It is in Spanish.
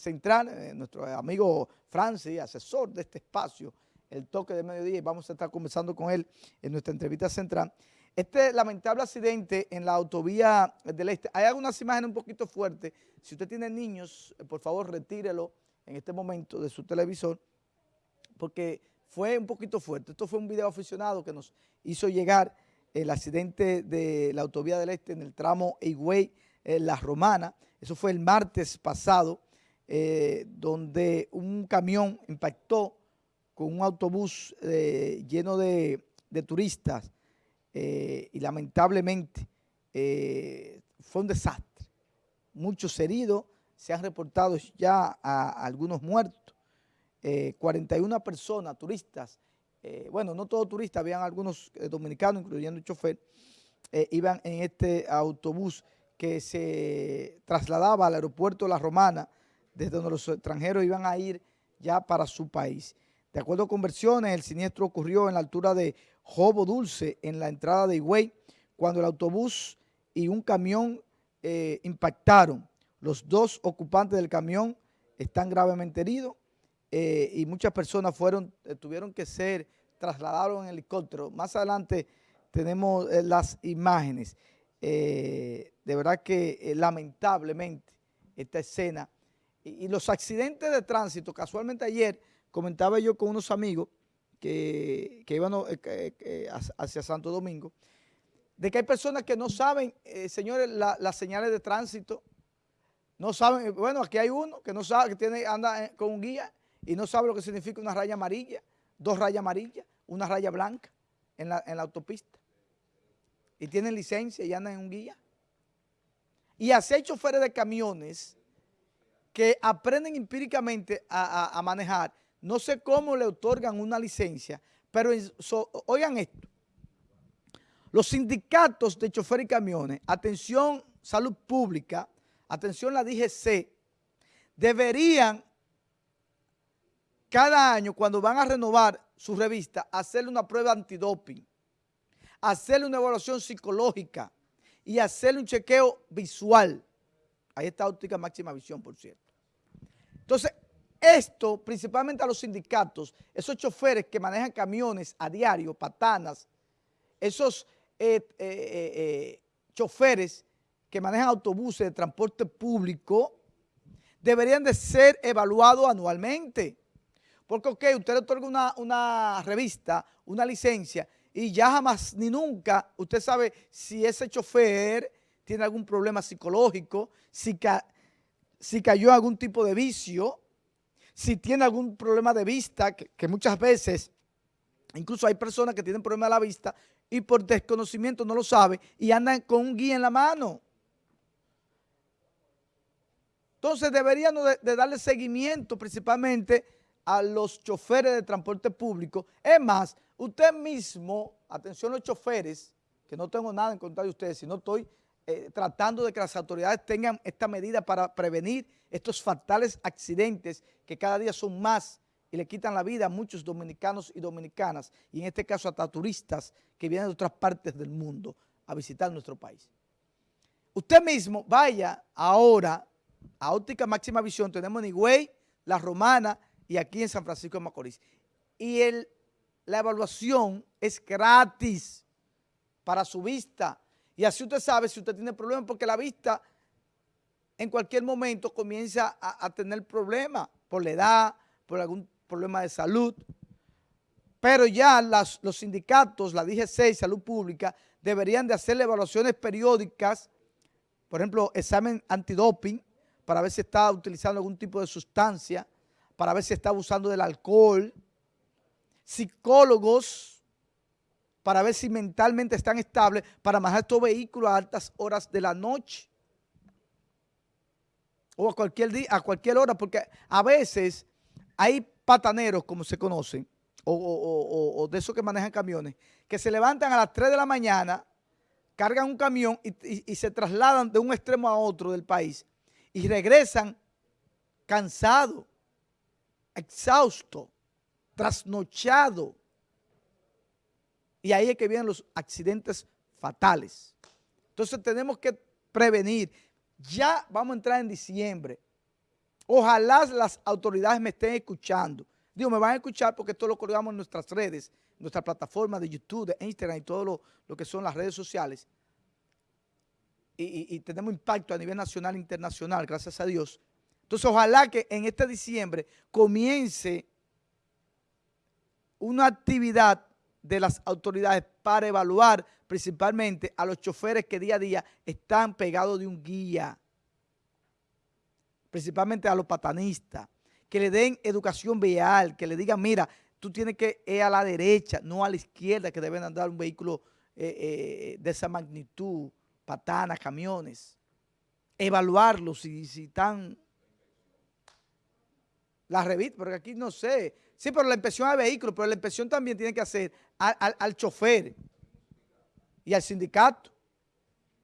central, eh, nuestro amigo Francis, asesor de este espacio, el toque de mediodía, y vamos a estar conversando con él en nuestra entrevista central. Este lamentable accidente en la autovía del Este, hay algunas imágenes un poquito fuertes, si usted tiene niños, eh, por favor retírelo en este momento de su televisor, porque fue un poquito fuerte. Esto fue un video aficionado que nos hizo llegar el accidente de la autovía del Este en el tramo Higüey, eh, La Romana. Eso fue el martes pasado, eh, donde un camión impactó con un autobús eh, lleno de, turistas y lamentablemente fue un desastre. Muchos heridos, se han reportado ya a algunos muertos 41 eh, personas, turistas, eh, bueno, no todos turistas, habían algunos eh, dominicanos, incluyendo el chofer, iban en este autobús que se trasladaba al aeropuerto La Romana, desde donde los extranjeros iban a ir ya para su país. De acuerdo con versiones, el siniestro ocurrió en la altura de Jobo Dulce, en la entrada de Higüey, cuando el autobús y un camión impactaron. Los dos ocupantes del camión están gravemente heridos eh, y muchas personas fueron, eh, tuvieron que ser trasladados en helicóptero. Más adelante tenemos eh, las imágenes. de verdad que lamentablemente esta escena y, los accidentes de tránsito, casualmente ayer comentaba yo con unos amigos que, iban hacia Santo Domingo, de que hay personas que no saben, señores, las señales de tránsito, no saben, bueno, aquí hay uno que no sabe, que tiene, anda con un guía y no sabe lo que significa una raya amarilla, dos rayas amarillas, una raya blanca en la, autopista. Y tienen licencia y andan en un guía. Y así hay choferes de camiones que aprenden empíricamente a, manejar. No sé cómo le otorgan una licencia, pero oigan esto. Los sindicatos de choferes y camiones, atención salud pública, atención la DGC, deberían cada año cuando van a renovar su revista, hacerle una prueba antidoping, hacerle una evaluación psicológica y hacerle un chequeo visual. Ahí está óptica máxima visión, por cierto. Entonces, esto principalmente a los sindicatos, esos choferes que manejan camiones a diario, patanas, esos eh, eh, eh, choferes que manejan autobuses de transporte público, deberían de ser evaluados anualmente. Porque, ok, usted le otorga una, revista, una licencia, y ya jamás ni nunca usted sabe si ese chofer tiene algún problema psicológico, si, si cayó algún tipo de vicio, si tiene algún problema de vista, que, muchas veces, incluso hay personas que tienen problemas de la vista y por desconocimiento no lo saben y andan con un guía en la mano. Entonces deberían de darle seguimiento principalmente a los choferes de transporte público. Es más, usted mismo, atención los choferes, que no tengo nada en contra de ustedes, sino estoy eh, tratando de que las autoridades tengan esta medida para prevenir estos fatales accidentes que cada día son más y le quitan la vida a muchos dominicanos y dominicanas, y en este caso hasta turistas que vienen de otras partes del mundo a visitar nuestro país. Usted mismo vaya ahora a Óptica Máxima Visión, tenemos en Higüey, La Romana, y aquí en San Francisco de Macorís. Y el, la evaluación es gratis para su vista. Y así usted sabe si usted tiene problemas, porque la vista en cualquier momento comienza a, tener problemas por la edad, por algún problema de salud. Pero ya los sindicatos, la DG6, Salud Pública, deberían de hacer evaluaciones periódicas, por ejemplo, examen antidoping, para ver si está utilizando algún tipo de sustancia, para ver si está abusando del alcohol, psicólogos para ver si mentalmente están estables para manejar estos vehículos a altas horas de la noche o a cualquier día, a cualquier hora, porque a veces hay pataneros, como se conocen, o, de esos que manejan camiones, que se levantan a las 3 de la mañana, cargan un camión y se trasladan de un extremo a otro del país y regresan cansados exhausto, trasnochado. Y ahí es que vienen los accidentes fatales. Entonces tenemos que prevenir. Ya vamos a entrar en diciembre. Ojalá las autoridades me estén escuchando. Digo, me van a escuchar porque esto lo colgamos en nuestras redes, en nuestra plataforma de YouTube, de Instagram y todo lo, que son las redes sociales. Y, y, tenemos impacto a nivel nacional e internacional, gracias a Dios. Entonces, ojalá que en este diciembre comience una actividad de las autoridades para evaluar principalmente a los choferes que día a día están pegados de un guía, principalmente a los patanistas, que le den educación vial, que le digan, mira, tú tienes que ir a la derecha, no a la izquierda, que deben andar un vehículo eh, eh, de esa magnitud, patanas, camiones. Evaluarlos si, si están... La revista, porque aquí no sé, Sí, pero la inspección al vehículo, pero la inspección también tiene que hacer al, chofer y al sindicato.